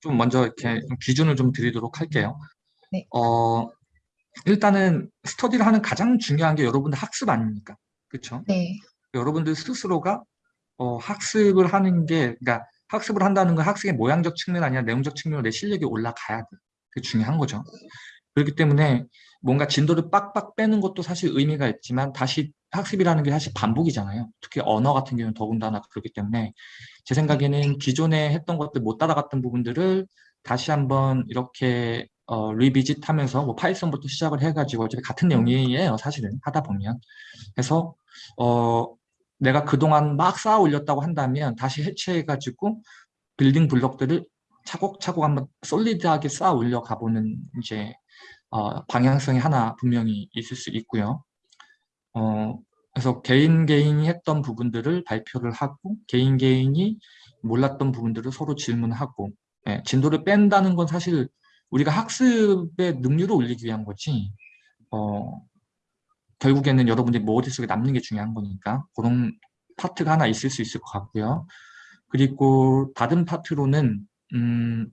좀 먼저 이렇게 좀 기준을 좀 드리도록 할게요. 네. 어, 일단은 스터디를 하는 가장 중요한 게 여러분들 학습 아닙니까? 그렇죠? 네. 여러분들 스스로가 어, 학습을 하는 게, 그러니까 학습을 한다는 건 학습의 모양적 측면 아니라 내용적 측면으로 내 실력이 올라가야 돼. 그게 중요한 거죠. 그렇기 때문에 뭔가 진도를 빡빡 빼는 것도 사실 의미가 있지만 다시 학습이라는 게 사실 반복이잖아요. 특히 언어 같은 경우는 더군다나 그렇기 때문에 제 생각에는 기존에 했던 것들 못 따라갔던 부분들을 다시 한번 이렇게 어, revisit 하면서 뭐 Python부터 시작을 해가지고 어차피 같은 내용이에요 사실은 하다 보면 그래서 어, 내가 그동안 막 쌓아 올렸다고 한다면 다시 해체해가지고 building block들을 차곡차곡 한번 solid하게 쌓아 올려 가보는 이제 어, 방향성이 하나 분명히 있을 수 있고요. 어, 그래서 개인 개인이 했던 부분들을 발표를 하고 개인 개인이 몰랐던 부분들을 서로 질문하고 예, 진도를 뺀다는 건 사실 우리가 학습의 능률을 올리기 위한 거지 어, 결국에는 여러분들이 머릿속에 남는 게 중요한 거니까 그런 파트가 하나 있을 수 있을 것 같고요. 그리고 다른 파트로는 음,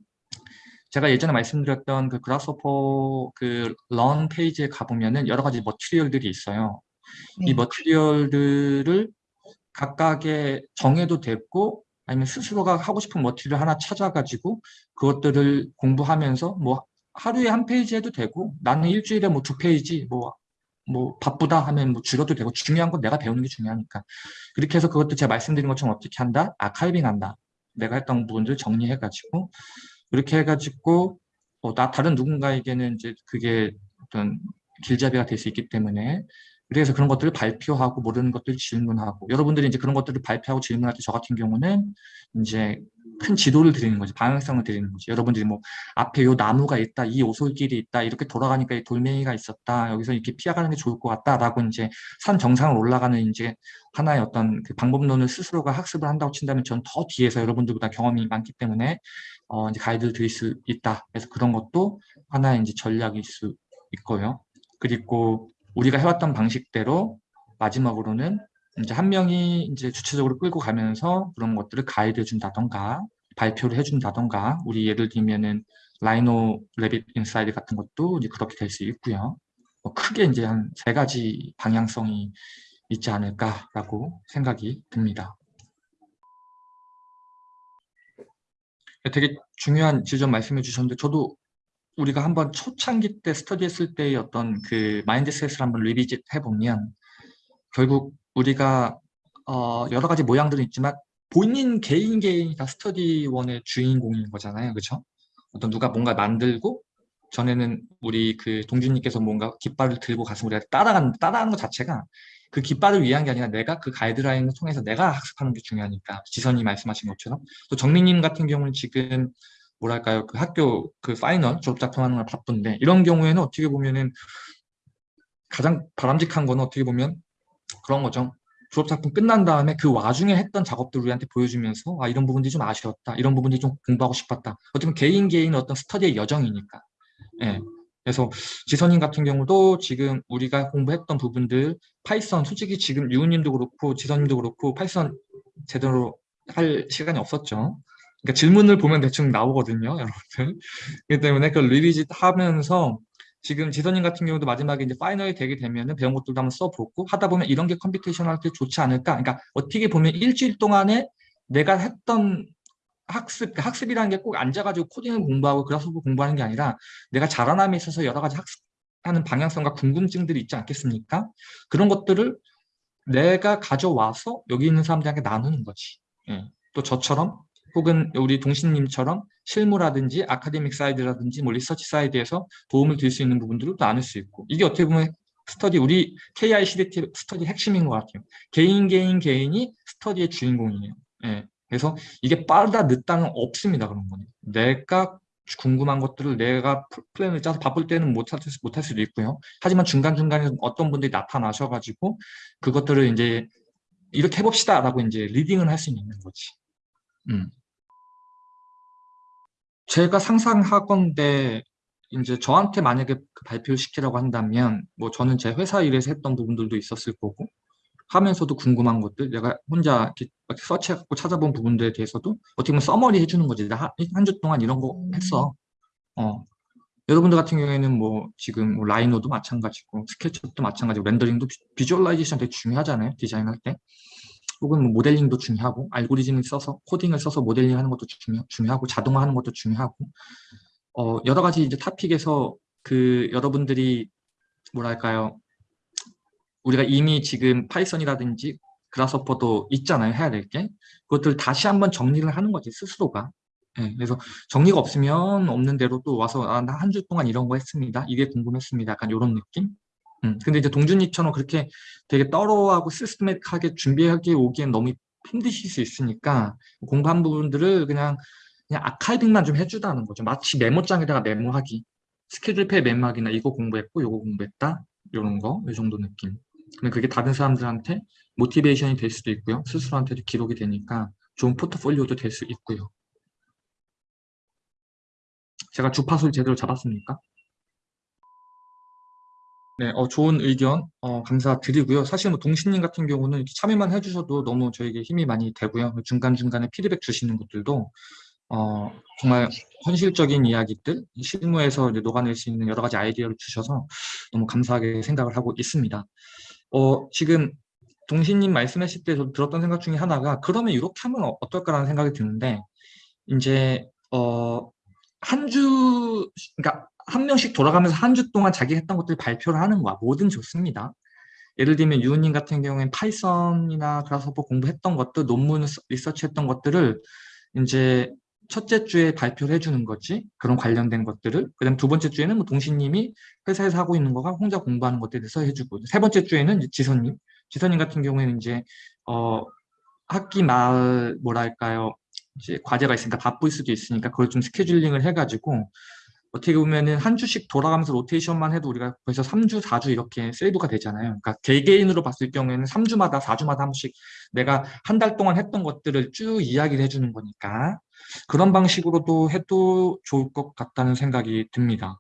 제가 예전에 말씀드렸던 그 그라스호퍼 그런 페이지에 가보면은 여러 가지 머티리얼들이 있어요. 네. 이 material들을 각각의 정해도 됐고 아니면 스스로가 하고 싶은 material 하나 찾아가지고 그것들을 공부하면서 뭐 하루에 한 페이지 해도 되고 나는 일주일에 뭐 두 페이지 뭐, 뭐 바쁘다 하면 뭐 줄여도 되고 중요한 건 내가 배우는 게 중요하니까 그렇게 해서 그것도 제가 말씀드린 것처럼 어떻게 한다? archiving 한다. 내가 했던 부분들 정리해가지고 이렇게 해가지고 어, 나 다른 누군가에게는 이제 그게 어떤 길잡이가 될 수 있기 때문에 그래서 그런 것들을 발표하고 모르는 것들을 질문하고 여러분들이 이제 그런 것들을 발표하고 질문할 때 저 같은 경우는 이제 큰 지도를 드리는 거지 방향성을 드리는 거지. 여러분들이 뭐 앞에 요 나무가 있다 이 오솔길이 있다 이렇게 돌아가니까 이 돌멩이가 있었다 여기서 이렇게 피해가는 게 좋을 것 같다 라고 이제 산 정상을 올라가는 이제 하나의 어떤 그 방법론을 스스로가 학습을 한다고 친다면 전더 뒤에서 여러분들보다 경험이 많기 때문에 어 이제 가이드를 드릴 수 있다. 그래서 그런 것도 하나의 이제 전략일 수 있고요. 그리고 우리가 해왔던 방식대로 마지막으로는 이제 한 명이 이제 주체적으로 끌고 가면서 그런 것들을 가이드 해 준다던가 발표를 해준다던가 우리 예를 들면은 Rhino Revit Inside 같은 것도 이제 그렇게 될 수 있고요. 뭐 크게 이제 한 세 가지 방향성이 있지 않을까라고 생각이 듭니다. 되게 중요한 지점 말씀해 주셨는데 저도 우리가 한번 초창기 때 스터디했을 때의 어떤 그 mindset을 한번 revisit 해보면 결국 우리가 어 여러 가지 모양들은 있지만 본인 개인 개인이 다 스터디원의 주인공인 거잖아요. 그렇죠? 어떤 누가 뭔가 만들고 전에는 우리 그 동준님께서 뭔가 깃발을 들고 가서 우리가 따라가는 따라하는 것 자체가 그 깃발을 위한 게 아니라 내가 그 가이드라인을 통해서 내가 학습하는 게 중요하니까 지선님이 말씀하신 것처럼 또 정민님 같은 경우는 지금 뭐랄까요? 그 학교 그 final 졸업 작품 하는 걸 바쁜데 이런 경우에는 어떻게 보면은 가장 바람직한 거는 어떻게 보면 그런 거죠. 졸업 작품 끝난 다음에 그 와중에 했던 작업들 우리한테 보여주면서 아 이런 부분들이 좀 아쉬웠다 이런 부분들이 좀 공부하고 싶었다. 어쩌면 개인 개인 어떤 스터디의 여정이니까. 예. 그래서 지선님 같은 경우도 지금 우리가 공부했던 부분들 Python 솔직히 지금 유우님도 그렇고 지선님도 그렇고 Python 제대로 할 시간이 없었죠 그러니까 질문을 보면 대충 나오거든요, 여러분들. 그렇기 때문에 그 revisit 하면서 지금 지선님 같은 경우도 마지막에 이제 final이 되게 되면은 배운 것들도 한번 써보고 하다 보면 이런 게 computation 할 때 좋지 않을까. 그러니까 어떻게 보면 일주일 동안에 내가 했던 학습, 학습이라는 게 꼭 앉아가지고 코딩을 공부하고 그래서 공부하는 게 아니라 내가 자라남에 있어서 여러 가지 학습하는 방향성과 궁금증들이 있지 않겠습니까? 그런 것들을 내가 가져와서 여기 있는 사람들에게 나누는 거지. 예. 또 저처럼 혹은 우리 동준님처럼 실무라든지 academic side라든지 뭐 research side에서 도움을 드릴 수 있는 부분들을 나눌 수 있고 이게 어떻게 보면 스터디 우리 KI CDT 스터디 핵심인 것 같아요. 개인 개인 개인이 스터디의 주인공이에요. 예. 그래서 이게 빠르다 늦다는 없습니다. 그런 거는 내가 궁금한 것들을 내가 플랜을 짜서 바쁠 때는 못할, 못할 수도 있고요. 하지만 중간중간에 어떤 분들이 나타나셔가지고 그것들을 이제 이렇게 해봅시다 라고 이제 leading을 할 수 있는 거지. 음. 제가 상상하건데 이제 저한테 만약에 그 발표를 시키라고 한다면 뭐 저는 제 회사 일에서 했던 부분들도 있었을 거고 하면서도 궁금한 것들 내가 혼자 이렇게 search해갖고 찾아본 부분들에 대해서도 어떻게 보면 summary 해주는 거지. 나 한 주 동안 이런 거 했어. 어. 여러분들 같은 경우에는 뭐 지금 뭐 Rhino도 마찬가지고 SketchUp도 마찬가지고 렌더링도 vi, visualization 되게 중요하잖아요 디자인할 때 혹은 뭐 모델링도 중요하고 알고리즘을 써서 코딩을 써서 모델링 하는 것도 중요, 중요하고 자동화하는 것도 중요하고 어 여러 가지 이제 topic에서 그 여러분들이 뭐랄까요? 우리가 이미 지금 Python이라든지 Grasshopper도 있잖아요 해야 될 게. 그것들 다시 한번 정리를 하는 거지 스스로가. 네, 그래서 정리가 없으면 없는 대로 또 와서 아, 나 한 주 동안 이런 거 했습니다. 이게 궁금했습니다. 약간 이런 느낌 음, 근데 이제 동준이처럼 그렇게 되게 떨어하고 시스템하게 준비하기 오기엔 너무 힘드실 수 있으니까 공부한 부분들을 그냥 그냥 아카이빙만 좀 해주다는 거죠 마치 메모장에다가 메모하기 스케줄표에 메모하기나 이거 공부했고 이거 공부했다 이런 거 이 정도 느낌 근데 그게 다른 사람들한테 모티베이션이 될 수도 있고요. 스스로한테도 기록이 되니까 좋은 포트폴리오도 될 수 있고요. 제가 주파수를 제대로 잡았습니까? 네, 어, 좋은 의견 어, 감사드리고요. 사실 뭐 동신님 같은 경우는 이렇게 참여만 해주셔도 너무 저에게 힘이 많이 되고요. 중간중간에 피드백 주시는 것들도 어, 정말 현실적인 이야기들, 실무에서 녹아낼 수 있는 여러 가지 아이디어를 주셔서 너무 감사하게 생각을 하고 있습니다. 어, 지금 동신님 말씀하실 때 저 들었던 생각 중에 하나가 그러면 이렇게 하면 어, 어떨까라는 생각이 드는데 이제 어, 한 주, 그러니까 한 명씩 돌아가면서 한 주 동안 자기 했던 것들 발표를 하는 거야. 뭐든 좋습니다. 예를 들면 유은님 같은 경우엔 Python이나 Grasshopper 공부했던 것들, 논문 리서치했던 것들을 이제 첫째 주에 발표를 해주는 거지. 그런 관련된 것들을. 그 다음 두 번째 주에는 뭐 동신님이 회사에서 하고 있는 거가 혼자 공부하는 것들에 대해서 해주고. 세 번째 주에는 지선님. 지선님 같은 경우에는 이제 어 학기 말 뭐랄까요? 이제 과제가 있으니까 바쁠 수도 있으니까 그걸 좀 스케줄링을 해가지고 어떻게 보면은 한 주씩 돌아가면서 로테이션만 해도 우리가 벌써 3주, 4주 이렇게 세이브가 되잖아요. 그러니까 개개인으로 봤을 경우에는 3주마다, 4주마다 한 번씩 내가 한 달 동안 했던 것들을 쭉 이야기를 해주는 거니까 그런 방식으로도 해도 좋을 것 같다는 생각이 듭니다.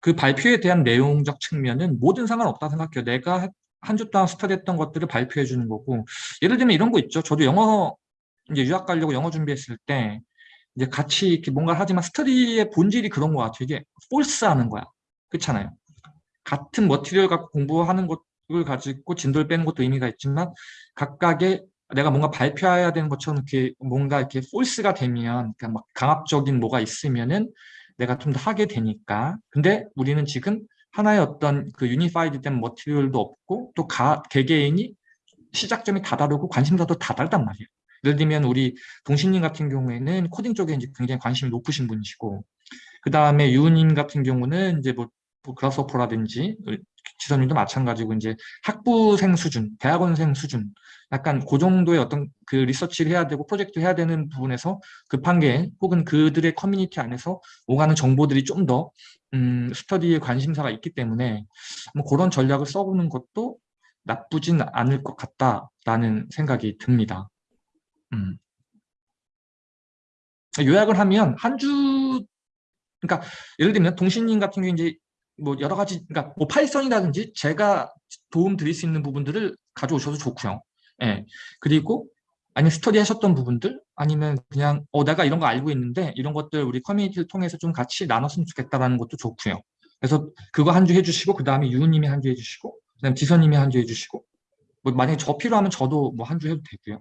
그 발표에 대한 내용적 측면은 모든 상관없다 생각해요. 내가 한 주 동안 스터디했던 것들을 발표해 주는 거고 예를 들면 이런 거 있죠. 저도 영어 이제 유학 가려고 영어 준비했을 때 이제 같이 이렇게 뭔가를 하지만 스터디의 본질이 그런 거야. 되게 폴스하는 거야. 그렇잖아요. 같은 머티리얼 갖고 공부하는 것을 가지고 진도를 빼는 것도 의미가 있지만 각각의 내가 뭔가 발표해야 되는 것처럼 이렇게 뭔가 이렇게 폴스가 되면 그러니까 막 강압적인 뭐가 있으면은 내가 좀 더 하게 되니까 근데 우리는 지금 하나의 어떤 그 unified 된 material도 없고 또 가, 개개인이 시작점이 다 다르고 관심사도 다 다르단 말이에요 예를 들면 우리 동신님 같은 경우에는 코딩 쪽에 이제 굉장히 관심이 높으신 분이시고 그 다음에 유우님 같은 경우는 이제 뭐, 뭐 Grasshopper라든지 지선님도 마찬가지고 이제 학부생 수준, 대학원생 수준 약간 그 정도의 어떤 그 리서치를 해야 되고 프로젝트 해야 되는 부분에서 급한 게 혹은 그들의 커뮤니티 안에서 오가는 정보들이 좀더 음, 스터디에 관심사가 있기 때문에 뭐 그런 전략을 써보는 것도 나쁘진 않을 것 같다라는 생각이 듭니다. 음. 요약을 하면 한 주, 그러니까 예를 들면 동신님 같은 경우 이제 뭐 여러 가지, 그러니까 뭐 Python이라든지 제가 도움 드릴 수 있는 부분들을 가져오셔도 좋고요. 예. 그리고 아니 스터디 하셨던 부분들 아니면 그냥 어 내가 이런 거 알고 있는데 이런 것들 우리 커뮤니티를 통해서 좀 같이 나눴으면 좋겠다라는 것도 좋고요. 그래서 그거 한 주 해주시고 그 다음에 유우님이 한 주 해주시고 그다음 지선님이 한 주 해주시고 뭐 만약에 저 필요하면 저도 뭐 한 주 해도 되고요.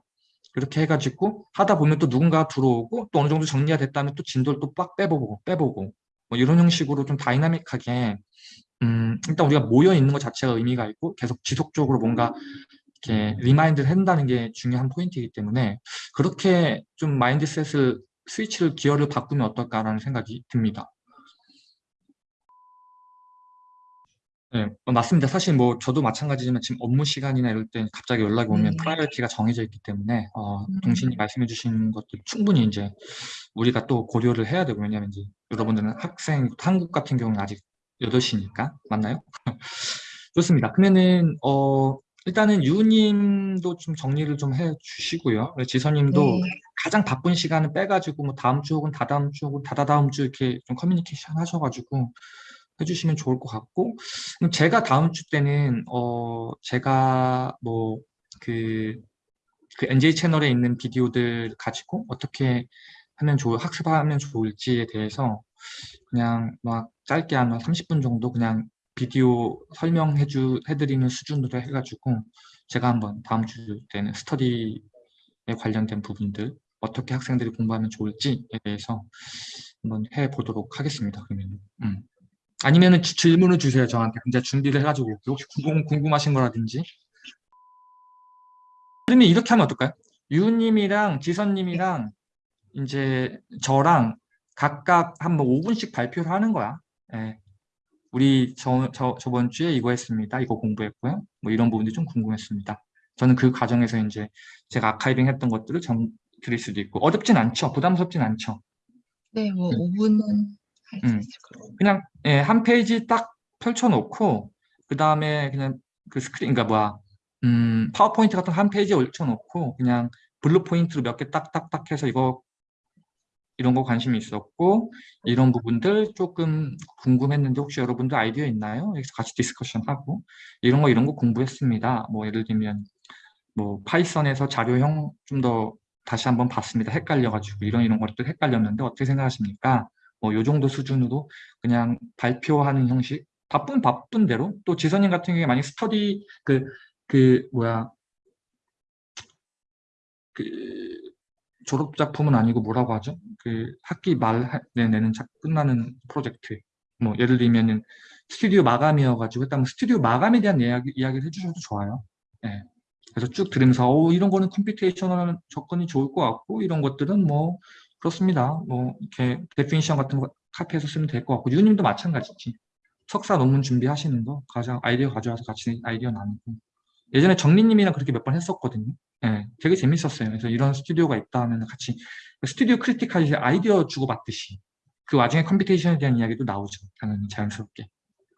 그렇게 해가지고 하다 보면 또 누군가 들어오고 또 어느 정도 정리가 됐다면 또 진도를 또 빡 빼보고 빼보고 뭐 이런 형식으로 좀 다이나믹하게 음 일단 우리가 모여 있는 것 자체가 의미가 있고 계속 지속적으로 뭔가 이렇게 remind를 한다는 게 중요한 포인트이기 때문에 그렇게 좀 mindset을 스위치를 기어를 바꾸면 어떨까라는 생각이 듭니다. 네, 어, 맞습니다. 사실 뭐 저도 마찬가지지만 지금 업무 시간이나 이럴 때 갑자기 연락이 오면 네. priority가 정해져 있기 때문에 어, 음. 동신이 말씀해 주신 것도 충분히 이제 우리가 또 고려를 해야 되고 왜냐면 이제 여러분들은 학생 한국 같은 경우는 아직 8시니까 맞나요? 좋습니다. 그러면은 어 일단은 유님도 좀 정리를 좀 해 주시고요. 지선님도 네. 가장 바쁜 시간을 빼가지고 뭐 다음 주 혹은 다다음 주 혹은 다다다음 주 이렇게 좀 커뮤니케이션 하셔가지고 해주시면 좋을 것 같고 그럼 제가 다음 주 때는 어 제가 뭐그 그 NJ 채널에 있는 비디오들 가지고 어떻게 하면 좋을 학습하면 좋을지에 대해서 그냥 막 짧게 한 30분 정도 그냥 비디오 설명해 주 해드리는 수준으로 해가지고 제가 한번 다음 주 때는 스터디에 관련된 부분들 어떻게 학생들이 공부하면 좋을지에 대해서 한번 해보도록 하겠습니다. 그러면 음. 아니면은 지- 질문을 주세요 저한테. 근데 준비를 해가지고 올게요. 혹시 궁금, 궁금하신 거라든지. 그러면 이렇게 하면 어떨까요? 유님이랑 지선님이랑 이제 저랑 각각 한번 5분씩 발표를 하는 거야. 예. 우리 저, 저, 저번 주에 이거 했습니다. 이거 공부했고요. 뭐 이런 부분들이 좀 궁금했습니다. 저는 그 과정에서 이제 제가 archiving 했던 것들을 정 드릴 수도 있고 어렵진 않죠. 부담스럽진 않죠. 네, 뭐 음. 5분은 할수 음. 그냥 예, 한 페이지 딱 펼쳐놓고 그 다음에 그냥 그 스크린, 그러니까 뭐야 음, 파워포인트 같은 거 한 페이지에 올려놓고 그냥 bullet point로 몇 개 딱딱딱 해서 이거 이런 거 관심이 있었고 이런 부분들 조금 궁금했는데 혹시 여러분들 아이디어 있나요? 여기서 같이 discussion 하고 이런 거 이런 거 공부했습니다. 뭐 예를 들면 뭐 Python에서 자료형 좀 더 다시 한번 봤습니다. 헷갈려가지고 이런 이런 것들 헷갈렸는데 어떻게 생각하십니까? 뭐 요 정도 수준으로 그냥 발표하는 형식 바쁜 바쁜 대로 또 지선님 같은 경우에 만약 스터디 그그 뭐야 그 졸업 작품은 아니고 뭐라고 하죠? 그 학기 말에 내는 작 끝나는 프로젝트 뭐 예를 들면은 스튜디오 마감이어가지고 했다면 스튜디오 마감에 대한 이야기, 이야기를 해주셔도 좋아요. 예. 그래서 쭉 들으면서 오, 이런 거는 computational 접근이 좋을 것 같고 이런 것들은 뭐 그렇습니다. 뭐 이렇게 definition 같은 거 카피해서 쓰면 될 것 같고 유님도 마찬가지지. 석사 논문 준비하시는 거 가져 아이디어 가져와서 같이 아이디어 나누고 예전에 정민님이랑 그렇게 몇 번 했었거든요. 예, 되게 재밌었어요. 그래서 이런 스튜디오가 있다 하면 같이 스튜디오 critique이 아이디어 주고받듯이 그 와중에 computation에 대한 이야기도 나오죠. 당연히 자연스럽게.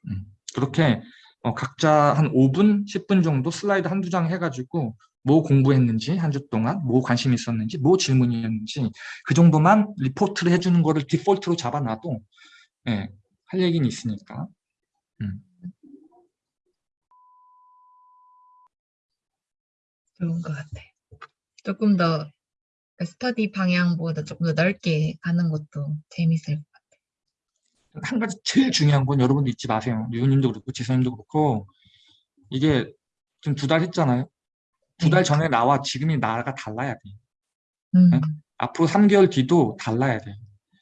음, 그렇게 어, 각자 한 5분, 10분 정도 슬라이드 한두 장 해가지고 뭐 공부했는지 한 주 동안 뭐 관심 있었는지 뭐 질문이었는지 그 정도만 리포트를 해주는 거를 디폴트로 잡아놔도 예, 할 얘기는 있으니까 음. 좋은 것 같아. 조금 더 스터디 방향보다 조금 더 넓게 가는 것도 재밌을 것 같아요. 한 가지 제일 중요한 건 여러분도 잊지 마세요. 유우님도 그렇고 지선님도 그렇고 이게 지금 두 달 했잖아요. 두달 네. 전에 나와 지금이 나가 달라야 돼. 음, 네? 앞으로 3개월 뒤도 달라야 돼.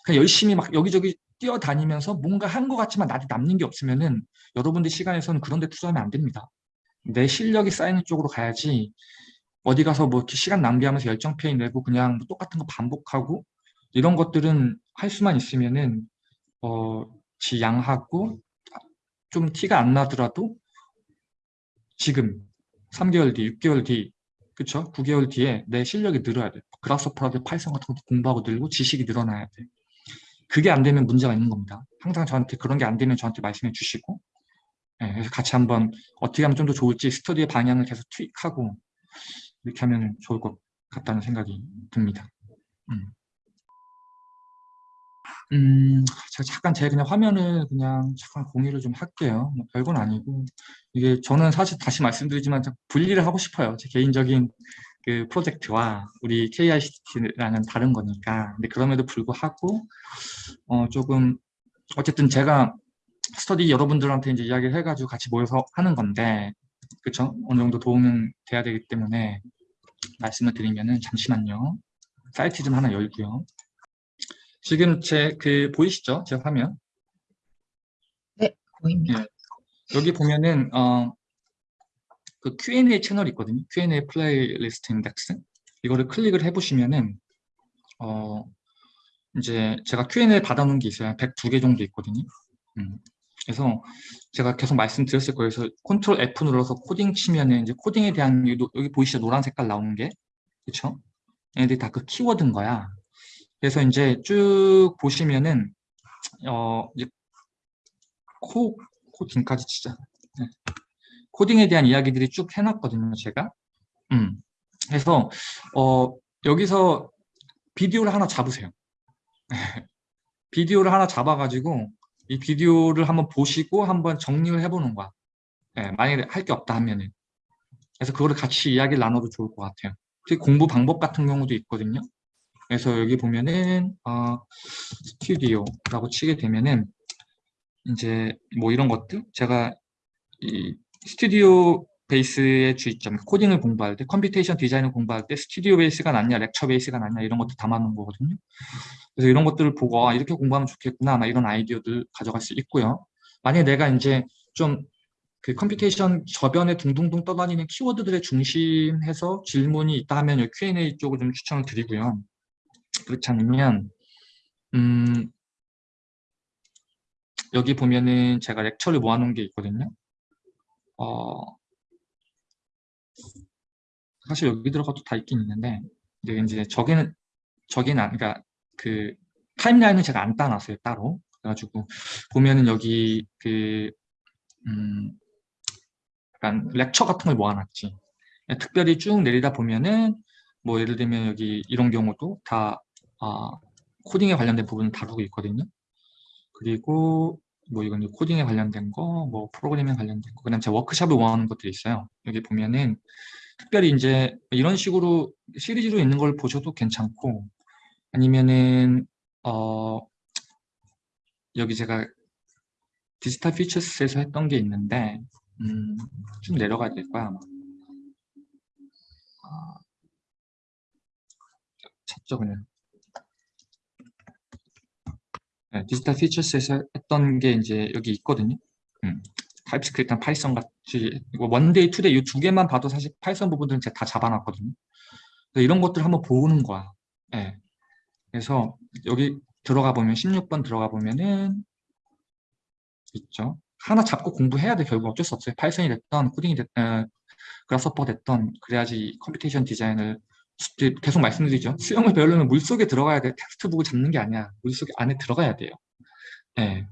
그냥 열심히 막 여기저기 뛰어다니면서 뭔가 한 것 같지만 나한테 남는 게 없으면은 여러분들 시간에서는 그런 데 투자하면 안 됩니다. 내 실력이 쌓이는 쪽으로 가야지 어디 가서 뭐 이렇게 시간 낭비하면서 열정 페이 내고 그냥 뭐 똑같은 거 반복하고 이런 것들은 할 수만 있으면은 어, 지양하고 좀 티가 안 나더라도 지금 3개월 뒤, 6개월 뒤, 그쵸? 9개월 뒤에 내 실력이 늘어야 돼. Grasshopper라든 Python 같은 것도 공부하고 늘고 지식이 늘어나야 돼. 그게 안 되면 문제가 있는 겁니다. 항상 저한테 그런 게 안 되면 저한테 말씀해 주시고 예, 그래서 같이 한번 어떻게 하면 좀 더 좋을지 스터디의 방향을 계속 투입하고 이렇게 하면 좋을 것 같다는 생각이 듭니다. 음. 음, 제가 잠깐 제 그냥 화면을 그냥 잠깐 공유를 좀 할게요. 뭐 별건 아니고 이게 저는 사실 다시 말씀드리지만 좀 분리를 하고 싶어요. 제 개인적인 그 프로젝트와 우리 KICT랑은 다른 거니까. 근데 그럼에도 불구하고 어 조금 어쨌든 제가 스터디 여러분들한테 이제 이야기를 해가지고 같이 모여서 하는 건데 그쵸? 어느 정도 도움은 돼야 되기 때문에 말씀을 드리면은 잠시만요. 사이트 좀 하나 열고요. 지금 제 그 보이시죠? 제 화면. 보입니다. 예. 여기 보면은 어, 그 Q&A 채널이 있거든요. Q&A playlist index. 이거를 클릭을 해보시면은 어, 이제 제가 Q&A 받아놓은 게 있어요. 102개 정도 있거든요. 음. 그래서 제가 계속 말씀드렸을 거예요. 그래서 컨트롤 F 눌러서 코딩 치면은 이제 코딩에 대한 여기, 보이시죠? 노란 색깔 나오는 게. 그쵸? 얘네들이 다 그 키워드인 거야. 그래서 이제 쭉 보시면은 어, 이제 코, 코딩까지 치자. 네. 코딩에 대한 이야기들이 쭉 해놨거든요, 제가. 음. 그래서, 어, 여기서 비디오를 하나 잡으세요. 비디오를 하나 잡아가지고, 이 비디오를 한번 보시고 한번 정리를 해보는 거야. 예, 만약에 할 게 없다 하면은. 그래서 그거를 같이 이야기를 나눠도 좋을 것 같아요. 특히 공부 방법 같은 경우도 있거든요. 그래서 여기 보면은 어, 스튜디오라고 치게 되면은 이제 뭐 이런 것들 제가 이 studio base의 주의점 코딩을 공부할 때 computation design을 공부할 때 studio base가 낫냐 lecture base가 낫냐 이런 것들 담아놓은 거거든요. 그래서 이런 것들을 보고 아, 이렇게 공부하면 좋겠구나 막 이런 아이디어들 가져갈 수 있고요. 만약에 내가 이제 좀 그 computation 저변에 둥둥둥 떠다니는 키워드들의 중심해서 질문이 있다 하면 이 Q&A 쪽을 좀 추천을 드리고요. 그렇지 않으면 음, 여기 보면은 제가 렉처를 모아놓은 게 있거든요. 어, 사실 여기 들어가도 다 있긴 있는데 근데 이제 저기는 저기는 안- 그러니까 그 타임라인은 제가 안 따놨어요 따로 그래가지고 보면은 여기 그 음, 약간 렉처 같은 걸 모아놨지 특별히 쭉 내리다 보면은 뭐 예를 들면 여기 이런 경우도 다 아, 코딩에 관련된 부분을 다루고 있거든요 그리고 뭐 이건 코딩에 관련된 거, 뭐 프로그래밍에 관련된 거, 그다음 제 워크샵을 원하는 것들이 있어요. 여기 보면은 특별히 이제 이런 식으로 시리즈로 있는 걸 보셔도 괜찮고 아니면은 어 여기 제가 디지털 피처스에서 했던 게 있는데 음, 좀 내려가야 될 거야 아마. 아, 찾죠 그냥. 네, Digital Futures에서 했던 게 이제 여기 있거든요. 음, TypeScript랑 Python 같이 이거 one day, two day 이 두 개만 봐도 사실 Python 부분들은 제가 다 잡아놨거든요. 이런 것들 한번 보는 거야. 예. 그래서 여기 들어가 보면 16번 들어가 보면은 있죠. 하나 잡고 공부해야 돼 결국 어쩔 수 없어요. Python이 됐던 코딩이 됐던 Grasshopper 됐던 그래야지 computation design을 수- 계속 말씀드리죠. 수영을 배우려면 물속에 들어가야 돼. textbook을 잡는 게 아니야. 물속에 안에 들어가야 돼요. 예.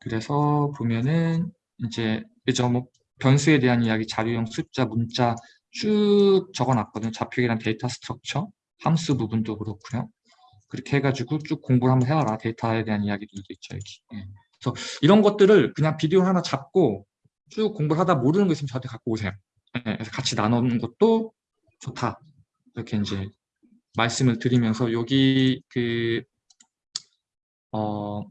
그래서 보면은 이제 그죠 뭐 변수에 대한 이야기, 자료형 숫자, 문자 쭉 적어놨거든요. 좌표계랑 data structure, 함수 부분도 그렇고요. 그렇게 해가지고 쭉 공부를 한번 해와라. 데이터에 대한 이야기들도 있죠. 여기. 예. 그래서 이런 것들을 그냥 비디오 하나 잡고 쭉 공부를 하다 모르는 거 있으면 저한테 갖고 오세요. 예, 그래서 같이 나누는 것도 좋다. 이렇게 이제 말씀을 드리면서 여기 그, 어,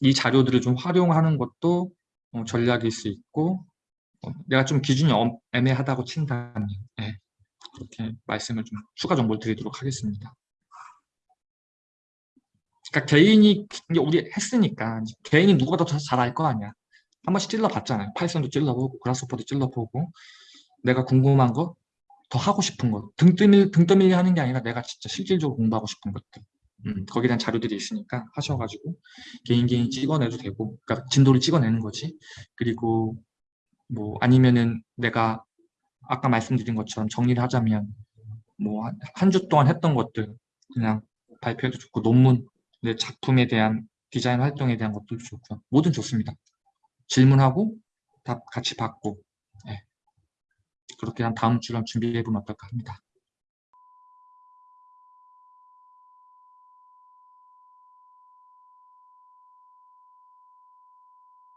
이 자료들을 좀 활용하는 것도 어, 전략일 수 있고, 어, 내가 좀 기준이 엄- 애매하다고 친다면, 예, 그렇게 말씀을 좀 추가 정보를 드리도록 하겠습니다. 그러니까 개인이 우리 했으니까 개인이 누구보다 더 잘 알 거 아니야. 한 번씩 찔러봤잖아요. 파이썬도 찔러보고 그라스퍼도 찔러보고 내가 궁금한 거, 더 하고 싶은 거, 등 떠밀 등 떠밀리 하는 게 아니라 내가 진짜 실질적으로 공부하고 싶은 것들. 음, 거기에 대한 자료들이 있으니까 하셔가지고 개인 개인 찍어내도 되고, 그러니까 진도를 찍어내는 거지. 그리고 뭐 아니면은 내가 아까 말씀드린 것처럼 정리를 하자면 뭐 한 주 동안 했던 것들 그냥 발표해도 좋고 논문 내 작품에 대한 디자인 활동에 대한 것도 좋고요. 뭐든 좋습니다. 질문하고 답 같이 받고 예. 그렇게 한 다음 주랑 준비해 보면 어떨까 합니다.